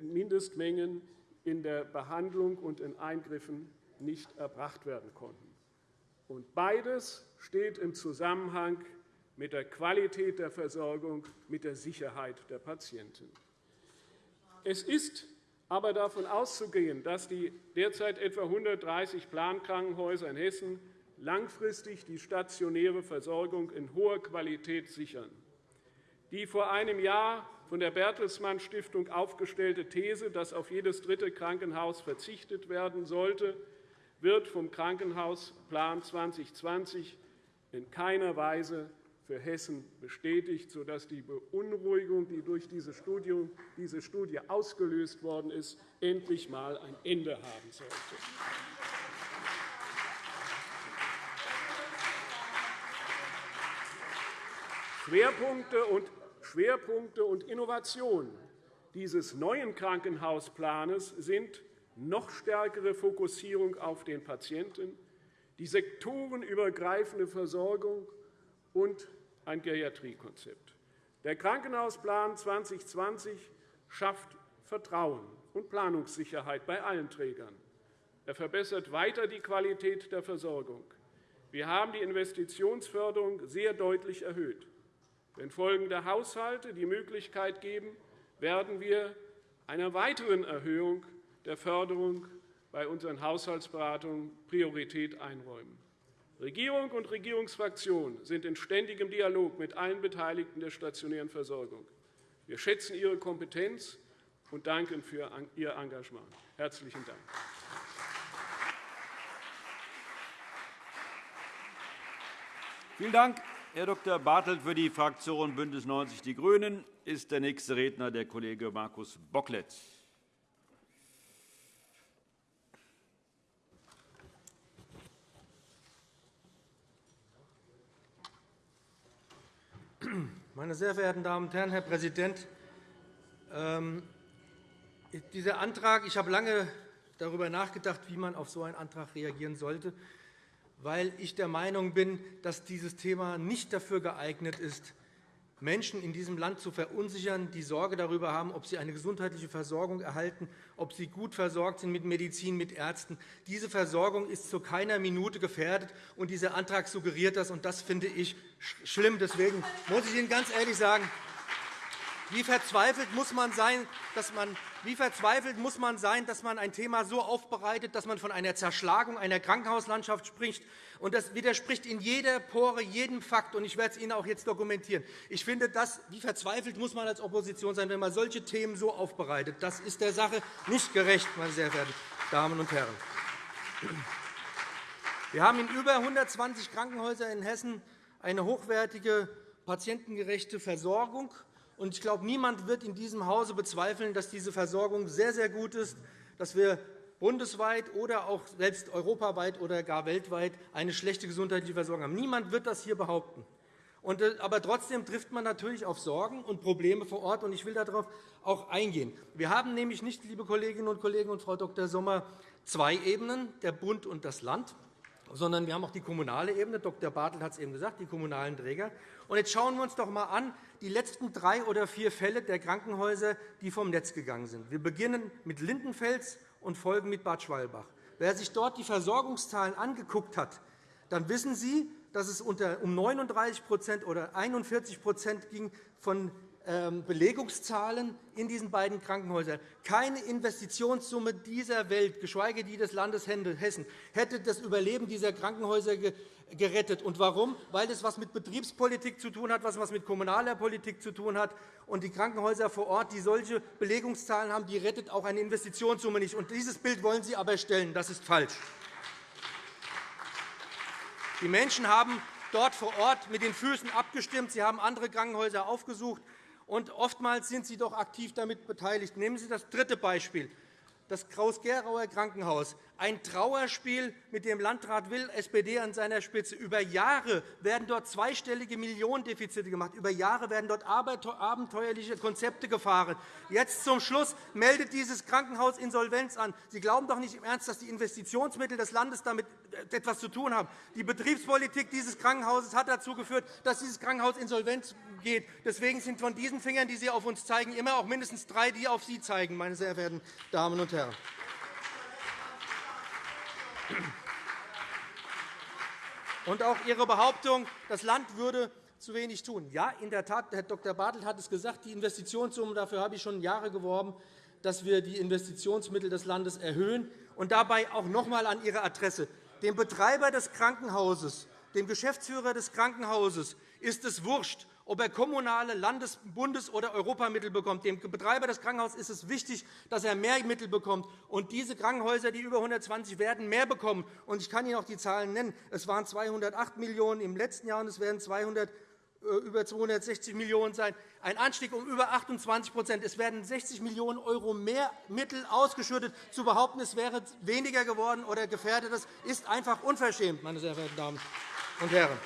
Mindestmengen in der Behandlung und in Eingriffen nicht erbracht werden konnten. Und beides steht im Zusammenhang mit der Qualität der Versorgung, mit der Sicherheit der Patienten. Es ist aber davon auszugehen, dass die derzeit etwa 130 Plankrankenhäuser in Hessen langfristig die stationäre Versorgung in hoher Qualität sichern. Die vor einem Jahr von der Bertelsmann Stiftung aufgestellte These, dass auf jedes dritte Krankenhaus verzichtet werden sollte, wird vom Krankenhausplan 2020 in keiner Weise für Hessen bestätigt, sodass die Beunruhigung, die durch diese Studie, ausgelöst worden ist, endlich einmal ein Ende haben sollte. Schwerpunkte und, Schwerpunkte und Innovationen dieses neuen Krankenhausplans sind noch stärkere Fokussierung auf den Patienten, die sektorenübergreifende Versorgung und ein Geriatriekonzept. Der Krankenhausplan 2020 schafft Vertrauen und Planungssicherheit bei allen Trägern. Er verbessert weiter die Qualität der Versorgung. Wir haben die Investitionsförderung sehr deutlich erhöht. Wenn folgende Haushalte die Möglichkeit geben, werden wir einer weiteren Erhöhung der Förderung bei unseren Haushaltsberatungen Priorität einräumen. Regierung und Regierungsfraktionen sind in ständigem Dialog mit allen Beteiligten der stationären Versorgung. Wir schätzen Ihre Kompetenz und danken für Ihr Engagement. – Herzlichen Dank.
Vielen Dank, Herr Dr. Bartelt. Für die Fraktion BÜNDNIS 90 die GRÜNEN ist der nächste Redner der Kollege Markus Bocklet.
Meine sehr verehrten Damen und Herren, Herr Präsident! Ähm, dieser Antrag, ich habe lange darüber nachgedacht, wie man auf so einen Antrag reagieren sollte, weil ich der Meinung bin, dass dieses Thema nicht dafür geeignet ist, Menschen in diesem Land zu verunsichern, die Sorge darüber haben, ob sie eine gesundheitliche Versorgung erhalten, ob sie gut versorgt sind mit Medizin, mit Ärzten. Diese Versorgung ist zu keiner Minute gefährdet, und dieser Antrag suggeriert das. und Das finde ich schlimm. Deswegen muss ich Ihnen ganz ehrlich sagen, wie verzweifelt muss man sein, dass man wie verzweifelt muss man sein, dass man ein Thema so aufbereitet, dass man von einer Zerschlagung einer Krankenhauslandschaft spricht? Und das widerspricht in jeder Pore, jedem Fakt. Und ich werde es Ihnen auch jetzt dokumentieren. Ich finde, das, wie verzweifelt muss man als Opposition sein, wenn man solche Themen so aufbereitet? Das ist der Sache nicht gerecht, meine sehr verehrten Damen und Herren. Wir haben in über 120 Krankenhäusern in Hessen eine hochwertige, patientengerechte Versorgung. Und ich glaube, niemand wird in diesem Hause bezweifeln, dass diese Versorgung sehr, sehr gut ist, dass wir bundesweit oder auch selbst europaweit oder gar weltweit eine schlechte gesundheitliche Versorgung haben. Niemand wird das hier behaupten. Äh, aber trotzdem trifft man natürlich auf Sorgen und Probleme vor Ort. und Ich will darauf auch eingehen. Wir haben nämlich nicht, liebe Kolleginnen und Kollegen und Frau Dr. Sommer, zwei Ebenen, der Bund und das Land, sondern wir haben auch die kommunale Ebene. Dr. Bartelt hat es eben gesagt, die kommunalen Träger. Und jetzt schauen wir uns doch einmal an die letzten drei oder vier Fälle der Krankenhäuser, die vom Netz gegangen sind. Wir beginnen mit Lindenfels und folgen mit Bad Schwalbach. Wer sich dort die Versorgungszahlen angeguckt hat, dann wissen Sie, dass es um 39% oder 41% ging von Belegungszahlen in diesen beiden Krankenhäusern. Keine Investitionssumme dieser Welt, geschweige die des Landes Hessen, hätte das Überleben dieser Krankenhäuser gerettet. Und warum? Weil das etwas mit Betriebspolitik zu tun hat, etwas mit kommunaler Politik zu tun hat. Und die Krankenhäuser vor Ort, die solche Belegungszahlen haben, die rettet auch eine Investitionssumme nicht. Und dieses Bild wollen Sie aber stellen. Das ist falsch. Die Menschen haben dort vor Ort mit den Füßen abgestimmt. Sie haben andere Krankenhäuser aufgesucht und oftmals sind Sie doch aktiv damit beteiligt. Nehmen Sie das dritte Beispiel, das Kraus-Gerauer Krankenhaus. Ein Trauerspiel mit dem Landrat Will, SPD an seiner Spitze. Über Jahre werden dort zweistellige Millionendefizite gemacht. Über Jahre werden dort abenteuerliche Konzepte gefahren. Jetzt zum Schluss meldet dieses Krankenhaus Insolvenz an. Sie glauben doch nicht im Ernst, dass die Investitionsmittel des Landes damit etwas zu tun haben. Die Betriebspolitik dieses Krankenhauses hat dazu geführt, dass dieses Krankenhaus insolvent geht. Deswegen sind von diesen Fingern, die Sie auf uns zeigen, immer auch mindestens drei, die auf Sie zeigen, meine sehr verehrten Damen und Herren. Und auch Ihre Behauptung, das Land würde zu wenig tun. Ja, in der Tat, Herr Dr. Bartelt hat es gesagt, die Investitionssummen, dafür habe ich schon Jahre geworben, dass wir die Investitionsmittel des Landes erhöhen. Und dabei auch noch einmal an Ihre Adresse. Dem Betreiber des Krankenhauses, dem Geschäftsführer des Krankenhauses ist es wurscht, ob er kommunale, Landes-, Bundes- oder Europamittel bekommt. Dem Betreiber des Krankenhauses ist es wichtig, dass er mehr Mittel bekommt. Und diese Krankenhäuser, die über 120 werden, mehr bekommen. Und ich kann Ihnen auch die Zahlen nennen. Es waren 208 Millionen € im letzten Jahr, und es werden 200 äh, über 260 Millionen € sein, ein Anstieg um über 28% Es werden 60 Millionen € mehr Mittel ausgeschüttet. Zu behaupten, es wäre weniger geworden oder gefährdet, das ist einfach unverschämt, meine sehr verehrten Damen und Herren.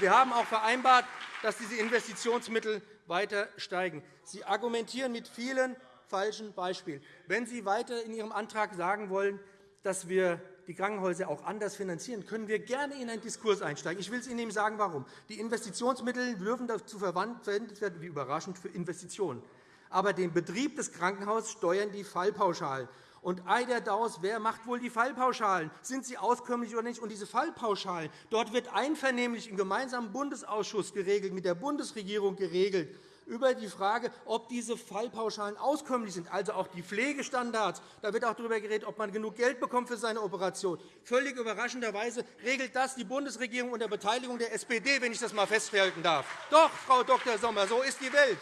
wir haben auch vereinbart, dass diese Investitionsmittel weiter steigen. Sie argumentieren mit vielen falschen Beispielen. Wenn Sie weiter in Ihrem Antrag sagen wollen, dass wir die Krankenhäuser auch anders finanzieren, können wir gerne in einen Diskurs einsteigen. Ich will es Ihnen sagen, warum. Die Investitionsmittel dürfen dazu verwendet werden, wie überraschend, für Investitionen. Aber den Betrieb des Krankenhauses steuern die Fallpauschalen. Und ei der Daus, wer macht wohl die Fallpauschalen? Sind sie auskömmlich oder nicht? Und diese Fallpauschalen, dort wird einvernehmlich im gemeinsamen Bundesausschuss geregelt, mit der Bundesregierung geregelt, über die Frage, ob diese Fallpauschalen auskömmlich sind, also auch die Pflegestandards. Da wird auch darüber geredet, ob man genug Geld bekommt für seine Operation. Völlig überraschenderweise regelt das die Bundesregierung unter Beteiligung der SPD, wenn ich das einmal festhalten darf. Doch, Frau Dr. Sommer, so ist die Welt.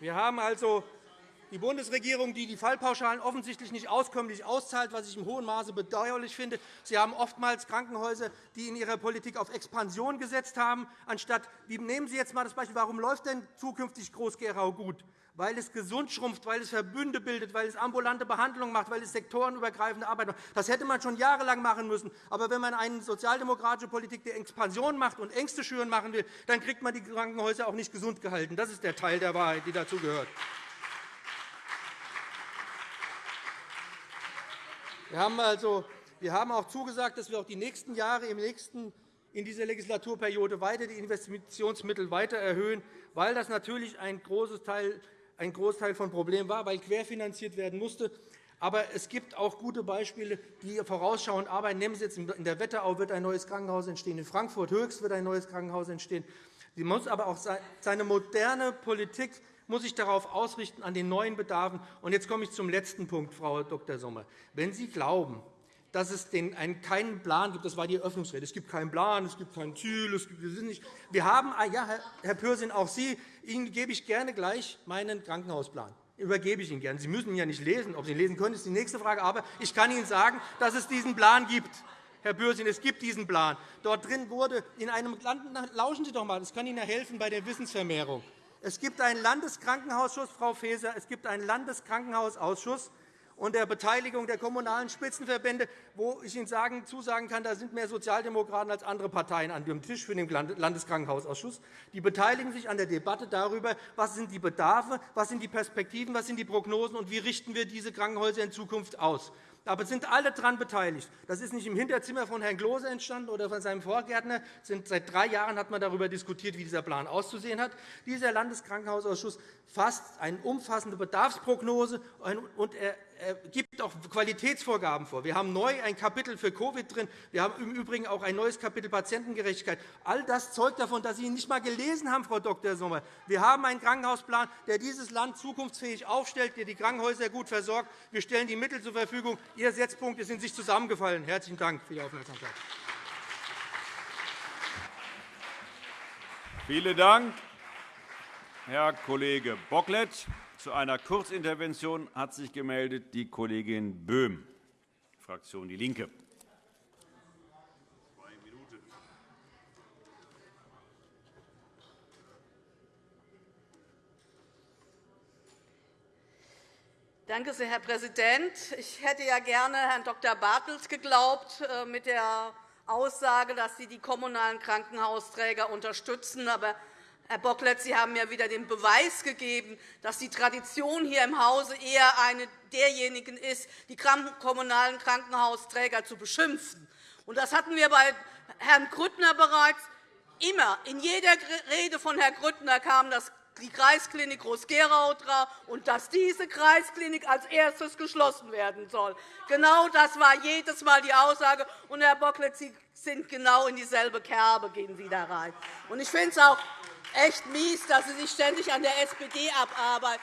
Wir haben also die Bundesregierung, die die Fallpauschalen offensichtlich nicht auskömmlich auszahlt, was ich im hohen Maße bedauerlich finde. Sie haben oftmals Krankenhäuser, die in ihrer Politik auf Expansion gesetzt haben, anstatt nehmen Sie jetzt einmal das Beispiel, warum läuft denn zukünftig Groß-Gerau gut? Weil es gesund schrumpft, weil es Verbünde bildet, weil es ambulante Behandlung macht, weil es sektorenübergreifende Arbeit macht. Das hätte man schon jahrelang machen müssen. Aber wenn man eine sozialdemokratische Politik der Expansion macht und Ängste schüren machen will, dann kriegt man die Krankenhäuser auch nicht gesund gehalten. Das ist der Teil der Wahrheit, die dazu Wir haben, also, wir haben auch zugesagt, dass wir auch die nächsten Jahre im nächsten, in dieser Legislaturperiode weiter die Investitionsmittel weiter erhöhen, weil das natürlich ein, großes Teil, ein Großteil von Problemen war, weil querfinanziert werden musste. Aber es gibt auch gute Beispiele, die vorausschauend arbeiten. Nehmen Sie jetzt in der Wetterau wird ein neues Krankenhaus entstehen, in Frankfurt Höchst wird ein neues Krankenhaus entstehen. Sie muss aber auch seine moderne Politik muss sich darauf ausrichten, an den neuen Bedarfen. Und jetzt komme ich zum letzten Punkt, Frau Dr. Sommer. Wenn Sie glauben, dass es keinen Plan gibt, das war die Eröffnungsrede, es gibt keinen Plan, es gibt kein Ziel, es gibt, wir, nicht, wir haben, ah, ja, Herr Pürsün, auch Sie, Ihnen gebe ich gerne gleich meinen Krankenhausplan übergebe ich Ihnen gerne. Sie müssen ihn ja nicht lesen. Ob Sie ihn lesen können, ist die nächste Frage. Aber ich kann Ihnen sagen, dass es diesen Plan gibt. Herr Bürsün, es gibt diesen Plan. Dort drin wurde in einem Land, lauschen Sie doch einmal, das kann Ihnen helfen bei der Wissensvermehrung. Es gibt einen Landeskrankenhausausschuss, Frau Faeser, es gibt einen Landeskrankenhausausschuss und der Beteiligung der kommunalen Spitzenverbände, wo ich Ihnen sagen, zusagen kann, da sind mehr Sozialdemokraten als andere Parteien an dem Tisch für den Landeskrankenhausausschuss. Die beteiligen sich an der Debatte darüber, was sind die Bedarfe, was sind die Perspektiven, was sind die Prognosen und wie richten wir diese Krankenhäuser in Zukunft aus. Aber sind alle daran beteiligt. Das ist nicht im Hinterzimmer von Herrn Klose entstanden oder von seinem Vorgärtner. Seit drei Jahren hat man darüber diskutiert, wie dieser Plan auszusehen hat. Dieser Landeskrankenhausausschuss fasst eine umfassende Bedarfsprognose und er gibt auch Qualitätsvorgaben vor. Wir haben neu ein Kapitel für Covid drin. Wir haben im Übrigen auch ein neues Kapitel Patientengerechtigkeit. All das zeugt davon, dass Sie ihn nicht einmal gelesen haben, Frau Dr. Sommer. Wir haben einen Krankenhausplan, der dieses Land zukunftsfähig aufstellt, der die Krankenhäuser gut versorgt. Wir stellen die Mittel zur Verfügung. Ihre Setzpunkte sind sich zusammengefallen. Herzlichen Dank für die Aufmerksamkeit.
Vielen Dank, Herr Kollege Bocklet. Zu einer Kurzintervention hat sich gemeldet die Kollegin Böhm, Fraktion DIE LINKE.
Danke sehr, Herr Präsident. Ich hätte ja gerne Herrn Dr. Bartels geglaubt äh, mit der Aussage, dass Sie die kommunalen Krankenhausträger unterstützen. Aber Herr Bocklet, Sie haben ja wieder den Beweis gegeben, dass die Tradition hier im Hause eher eine derjenigen ist, die kommunalen Krankenhausträger zu beschimpfen. Das hatten wir bei Herrn Grüttner bereits. Immer, in jeder Rede von Herrn Grüttner kam das die Kreisklinik Groß-Gerau und dass diese Kreisklinik als erstes geschlossen werden soll. Genau das war jedes Mal die Aussage. Und, Herr Bocklet, Sie sind genau in dieselbe Kerbe gehen Sie da rein. Und ich finde es auch echt mies, dass Sie sich ständig an der SPD abarbeiten.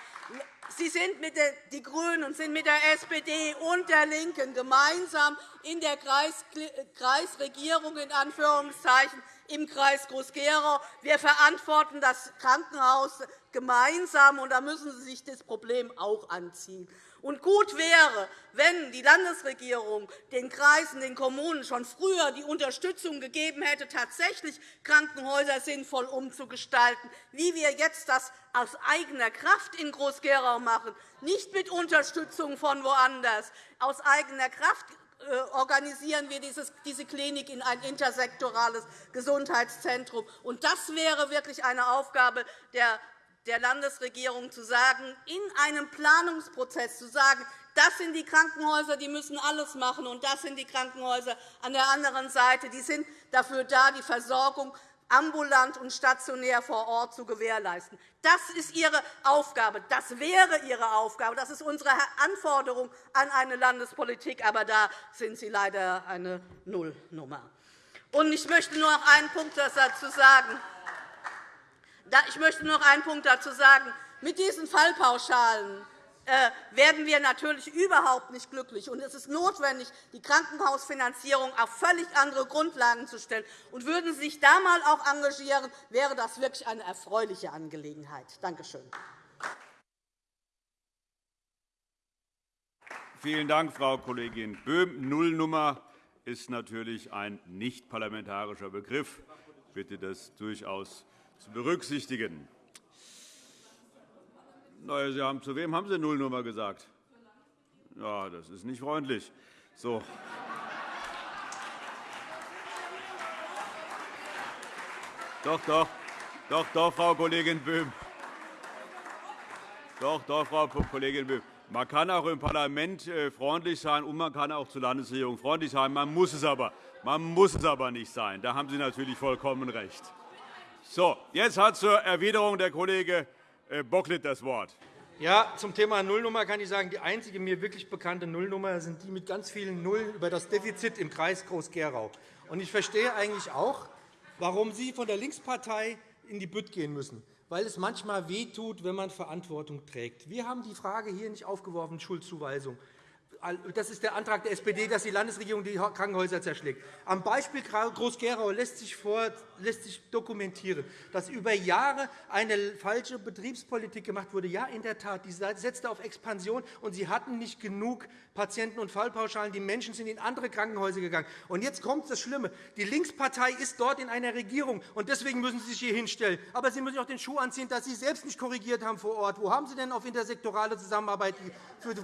Sie sind mit der, die GRÜNEN und sind mit der SPD und der LINKEN gemeinsam in der Kreisregierung in Anführungszeichen im Kreis Groß-Gerau. Wir verantworten das Krankenhaus gemeinsam, und da müssen Sie sich das Problem auch anziehen. Und gut wäre, wenn die Landesregierung den Kreisen, den Kommunen schon früher die Unterstützung gegeben hätte, tatsächlich Krankenhäuser sinnvoll umzugestalten, wie wir jetzt das aus eigener Kraft in Groß-Gerau machen, nicht mit Unterstützung von woanders, aus eigener Kraft äh, organisieren wir diese Klinik in ein intersektorales Gesundheitszentrum. Das wäre wirklich eine Aufgabe der der Landesregierung zu sagen, in einem Planungsprozess zu sagen, das sind die Krankenhäuser, die müssen alles machen, und das sind die Krankenhäuser an der anderen Seite, die sind dafür da, die Versorgung ambulant und stationär vor Ort zu gewährleisten. Das ist Ihre Aufgabe. Das wäre Ihre Aufgabe. Das ist unsere Anforderung an eine Landespolitik. Aber da sind Sie leider eine Nullnummer. Ich möchte nur noch einen Punkt dazu sagen. Ich möchte noch einen Punkt dazu sagen. Mit diesen Fallpauschalen äh, werden wir natürlich überhaupt nicht glücklich. es ist notwendig, die Krankenhausfinanzierung auf völlig andere Grundlagen zu stellen. Und würden Sie sich da einmal auch engagieren, wäre das wirklich eine erfreuliche Angelegenheit. Danke schön.
Vielen Dank, Frau Kollegin Böhm. Nullnummer ist natürlich ein nicht parlamentarischer Begriff. Ich bitte das durchaus zu berücksichtigen. Na, Sie haben, zu wem haben Sie Nullnummer gesagt? Ja, das ist nicht freundlich. So. Doch, doch, doch, doch, Frau Kollegin Böhm. Doch, doch, Frau Kollegin Böhm. Man kann auch im Parlament äh, freundlich sein, und man kann auch zur Landesregierung freundlich sein. Man muss es aber, man muss es aber nicht sein. Da haben Sie natürlich vollkommen recht. So, jetzt hat zur Erwiderung der Kollege äh, Bocklet das Wort.
Ja, zum Thema Nullnummer kann ich sagen, die einzige mir wirklich bekannte Nullnummer sind die mit ganz vielen Nullen über das Defizit im Kreis Groß-Gerau. Ich verstehe eigentlich auch, warum Sie von der Linkspartei in die Bütt gehen müssen, weil es manchmal wehtut, wenn man Verantwortung trägt. Wir haben die Frage hier nicht aufgeworfen, Schuldzuweisung das ist der Antrag der SPD, dass die Landesregierung die Krankenhäuser zerschlägt. Am Beispiel Groß-Gerau lässt, lässt sich dokumentieren, dass über Jahre eine falsche Betriebspolitik gemacht wurde. Ja, in der Tat, die setzte auf Expansion, und sie hatten nicht genug Patienten- und Fallpauschalen. Die Menschen sind in andere Krankenhäuser gegangen. Und jetzt kommt das Schlimme. Die Linkspartei ist dort in einer Regierung, und deswegen müssen Sie sich hier hinstellen. Aber Sie müssen auch den Schuh anziehen, dass Sie selbst nicht korrigiert haben vor Ort. Wo haben Sie denn auf intersektorale Zusammenarbeit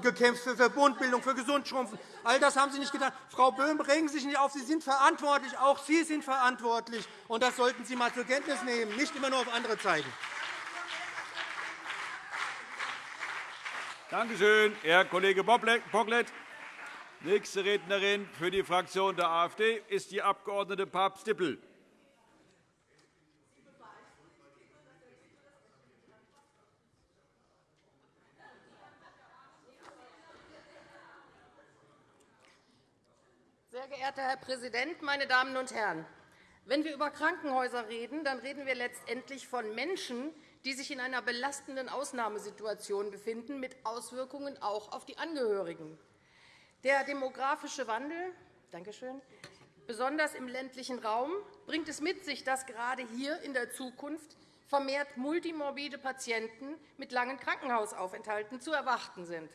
gekämpft, für Verbundbildung, für Gesundschrumpfen. All das haben Sie nicht getan. Frau Böhm, regen Sie sich nicht auf. Sie sind verantwortlich. Auch Sie sind verantwortlich. Und das sollten Sie einmal zur Kenntnis nehmen, nicht immer nur auf andere zeigen.
Danke schön, Herr Kollege Bocklet. Nächste Rednerin für die Fraktion der AfD ist die Abg. Papst-Dippel.
Sehr geehrter Herr Präsident, meine Damen und Herren! Wenn wir über Krankenhäuser reden, dann reden wir letztendlich von Menschen, die sich in einer belastenden Ausnahmesituation befinden, mit Auswirkungen auch auf die Angehörigen. Der demografische Wandel Dankeschön, besonders im ländlichen Raum, bringt es mit sich, dass gerade hier in der Zukunft vermehrt multimorbide Patienten mit langen Krankenhausaufenthalten zu erwarten sind.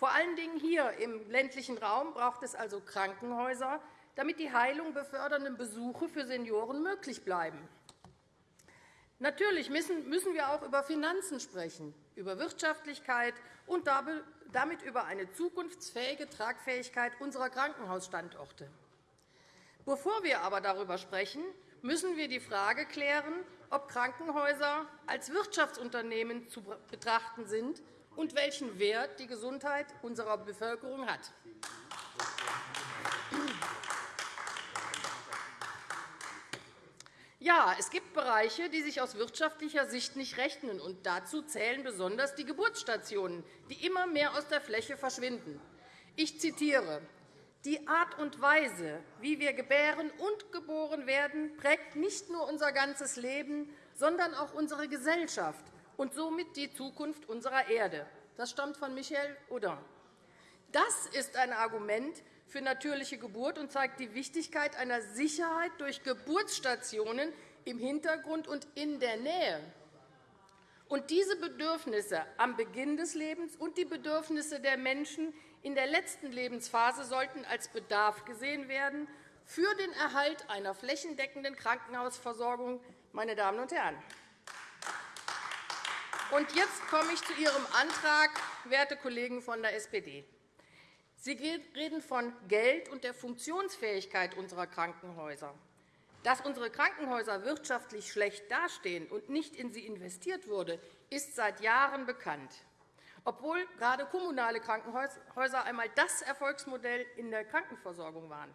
Vor allen Dingen hier im ländlichen Raum braucht es also Krankenhäuser, damit die Heilung befördernden Besuche für Senioren möglich bleiben. Natürlich müssen wir auch über Finanzen sprechen, über Wirtschaftlichkeit und damit über eine zukunftsfähige Tragfähigkeit unserer Krankenhausstandorte. Bevor wir aber darüber sprechen, müssen wir die Frage klären, ob Krankenhäuser als Wirtschaftsunternehmen zu betrachten sind und welchen Wert die Gesundheit unserer Bevölkerung hat. Ja, es gibt Bereiche, die sich aus wirtschaftlicher Sicht nicht rechnen. und Dazu zählen besonders die Geburtsstationen, die immer mehr aus der Fläche verschwinden. Ich zitiere. Die Art und Weise, wie wir gebären und geboren werden, prägt nicht nur unser ganzes Leben, sondern auch unsere Gesellschaft und somit die Zukunft unserer Erde. Das stammt von Michel Audin. Das ist ein Argument für natürliche Geburt und zeigt die Wichtigkeit einer Sicherheit durch Geburtsstationen im Hintergrund und in der Nähe. Und diese Bedürfnisse am Beginn des Lebens und die Bedürfnisse der Menschen in der letzten Lebensphase sollten als Bedarf gesehen werden für den Erhalt einer flächendeckenden Krankenhausversorgung. Meine Damen und Herren. Und jetzt komme ich zu Ihrem Antrag, werte Kollegen von der SPD. Sie reden von Geld und der Funktionsfähigkeit unserer Krankenhäuser. Dass unsere Krankenhäuser wirtschaftlich schlecht dastehen und nicht in sie investiert wurde, ist seit Jahren bekannt, obwohl gerade kommunale Krankenhäuser einmal das Erfolgsmodell in der Krankenversorgung waren.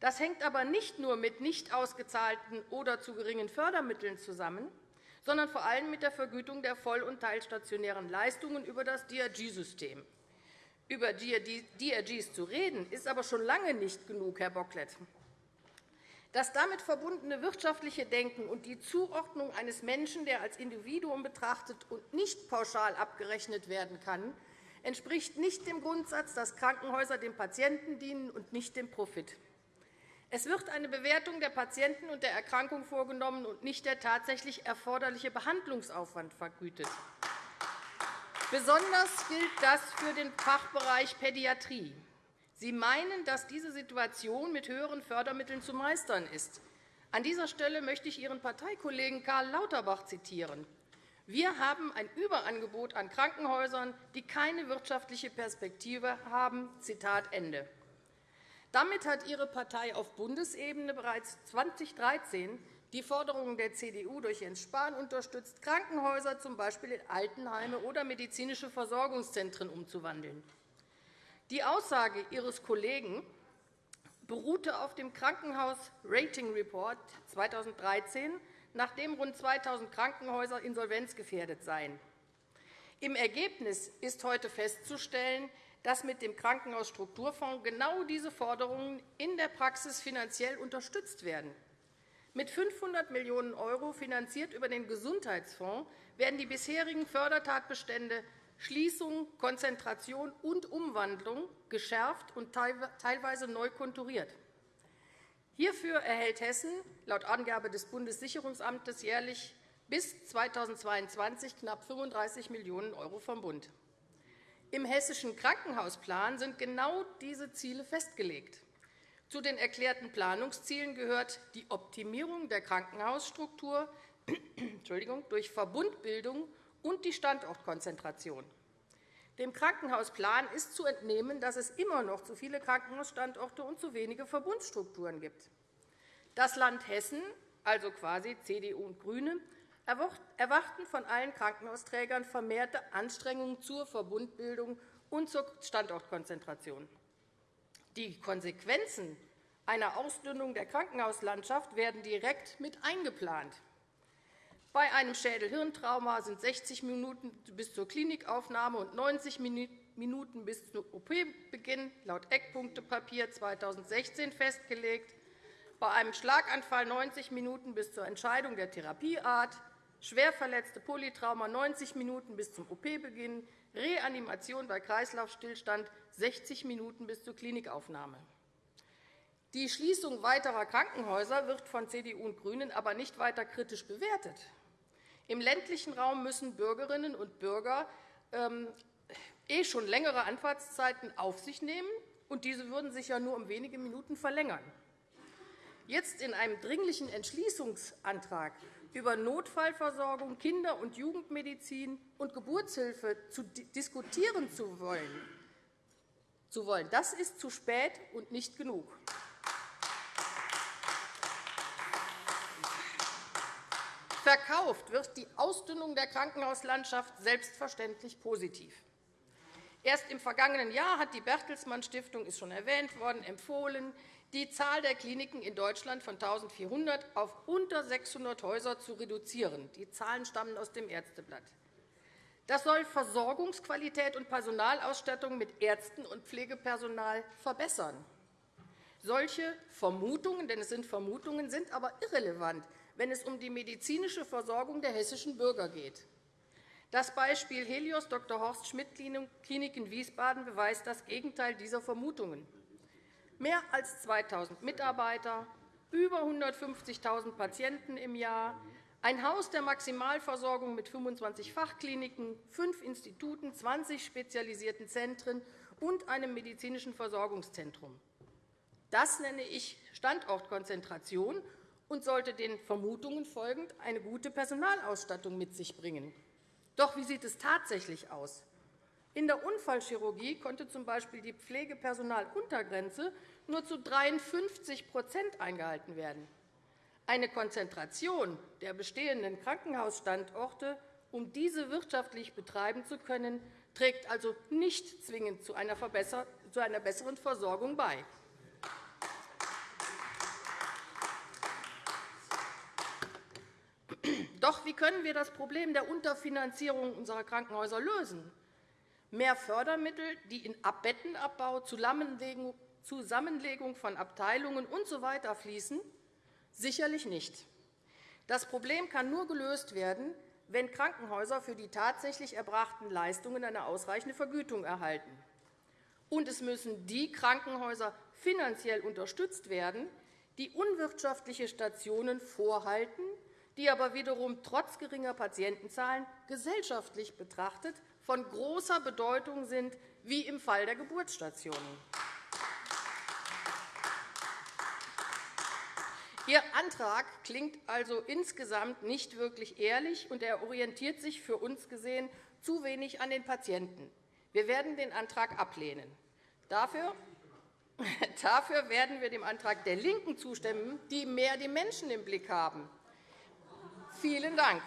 Das hängt aber nicht nur mit nicht ausgezahlten oder zu geringen Fördermitteln zusammen, sondern vor allem mit der Vergütung der voll- und teilstationären Leistungen über das DRG-System. Über DRGs zu reden, ist aber schon lange nicht genug, Herr Bocklet. Das damit verbundene wirtschaftliche Denken und die Zuordnung eines Menschen, der als Individuum betrachtet und nicht pauschal abgerechnet werden kann, entspricht nicht dem Grundsatz, dass Krankenhäuser dem Patienten dienen und nicht dem Profit. Es wird eine Bewertung der Patienten und der Erkrankung vorgenommen und nicht der tatsächlich erforderliche Behandlungsaufwand vergütet. Besonders gilt das für den Fachbereich Pädiatrie. Sie meinen, dass diese Situation mit höheren Fördermitteln zu meistern ist. An dieser Stelle möchte ich Ihren Parteikollegen Karl Lauterbach zitieren. Wir haben ein Überangebot an Krankenhäusern, die keine wirtschaftliche Perspektive haben. Zitat Ende. Damit hat Ihre Partei auf Bundesebene bereits 2013 die Forderungen der CDU durch Jens Spahn unterstützt, Krankenhäuser z. B. in Altenheime oder medizinische Versorgungszentren umzuwandeln. Die Aussage Ihres Kollegen beruhte auf dem Krankenhaus Rating Report 2013, nachdem rund 2.000 Krankenhäuser insolvenzgefährdet seien. Im Ergebnis ist heute festzustellen, dass mit dem Krankenhausstrukturfonds genau diese Forderungen in der Praxis finanziell unterstützt werden. Mit 500 Millionen € finanziert über den Gesundheitsfonds werden die bisherigen Fördertatbestände Schließung, Konzentration und Umwandlung geschärft und teilweise neu konturiert. Hierfür erhält Hessen laut Angabe des Bundessicherungsamtes jährlich bis 2022 knapp 35 Millionen € vom Bund. Im Hessischen Krankenhausplan sind genau diese Ziele festgelegt. Zu den erklärten Planungszielen gehört die Optimierung der Krankenhausstruktur *clears throat* durch Verbundbildung und die Standortkonzentration. Dem Krankenhausplan ist zu entnehmen, dass es immer noch zu viele Krankenhausstandorte und zu wenige Verbundstrukturen gibt. Das Land Hessen, also quasi CDU und GRÜNE, erwarten von allen Krankenhausträgern vermehrte Anstrengungen zur Verbundbildung und zur Standortkonzentration. Die Konsequenzen einer Ausdünnung der Krankenhauslandschaft werden direkt mit eingeplant. Bei einem Schädel-Hirntrauma sind 60 Minuten bis zur Klinikaufnahme und 90 Minuten bis zum OP-Beginn laut Eckpunktepapier 2016 festgelegt, bei einem Schlaganfall 90 Minuten bis zur Entscheidung der Therapieart, schwerverletzte Polytrauma 90 Minuten bis zum OP-Beginn, Reanimation bei Kreislaufstillstand 60 Minuten bis zur Klinikaufnahme. Die Schließung weiterer Krankenhäuser wird von CDU und GRÜNEN aber nicht weiter kritisch bewertet. Im ländlichen Raum müssen Bürgerinnen und Bürger ähm, eh schon längere Anfahrtszeiten auf sich nehmen, und diese würden sich ja nur um wenige Minuten verlängern. Jetzt in einem dringlichen Entschließungsantrag über Notfallversorgung, Kinder- und Jugendmedizin und Geburtshilfe zu diskutieren zu wollen. Das ist zu spät und nicht genug. Verkauft wird die Ausdünnung der Krankenhauslandschaft selbstverständlich positiv. Erst im vergangenen Jahr hat die Bertelsmann Stiftung, ist schon erwähnt worden, empfohlen, die Zahl der Kliniken in Deutschland von 1.400 auf unter 600 Häuser zu reduzieren. Die Zahlen stammen aus dem Ärzteblatt. Das soll Versorgungsqualität und Personalausstattung mit Ärzten und Pflegepersonal verbessern. Solche Vermutungen, denn es sind Vermutungen, sind aber irrelevant, wenn es um die medizinische Versorgung der hessischen Bürger geht. Das Beispiel Helios Dr. Horst Schmidt Klinik in Wiesbaden beweist das Gegenteil dieser Vermutungen. Mehr als 2.000 Mitarbeiter, über 150.000 Patienten im Jahr, ein Haus der Maximalversorgung mit 25 Fachkliniken, fünf Instituten, 20 spezialisierten Zentren und einem medizinischen Versorgungszentrum. Das nenne ich Standortkonzentration und sollte den Vermutungen folgend eine gute Personalausstattung mit sich bringen. Doch wie sieht es tatsächlich aus? In der Unfallchirurgie konnte z. B. die Pflegepersonaluntergrenze nur zu 53% eingehalten werden. Eine Konzentration der bestehenden Krankenhausstandorte, um diese wirtschaftlich betreiben zu können, trägt also nicht zwingend zu einer besseren Versorgung bei. Doch wie können wir das Problem der Unterfinanzierung unserer Krankenhäuser lösen? Mehr Fördermittel, die in Bettenabbau, Zusammenlegung von Abteilungen usw. So fließen? Sicherlich nicht. Das Problem kann nur gelöst werden, wenn Krankenhäuser für die tatsächlich erbrachten Leistungen eine ausreichende Vergütung erhalten. Und es müssen die Krankenhäuser finanziell unterstützt werden, die unwirtschaftliche Stationen vorhalten, die aber wiederum trotz geringer Patientenzahlen gesellschaftlich betrachtet von großer Bedeutung sind, wie im Fall der Geburtsstationen. Ihr Antrag klingt also insgesamt nicht wirklich ehrlich, und er orientiert sich für uns gesehen zu wenig an den Patienten. Wir werden den Antrag ablehnen. Dafür *laughs* Dafür werden wir dem Antrag der LINKEN zustimmen, die mehr die Menschen im Blick haben. Vielen Dank.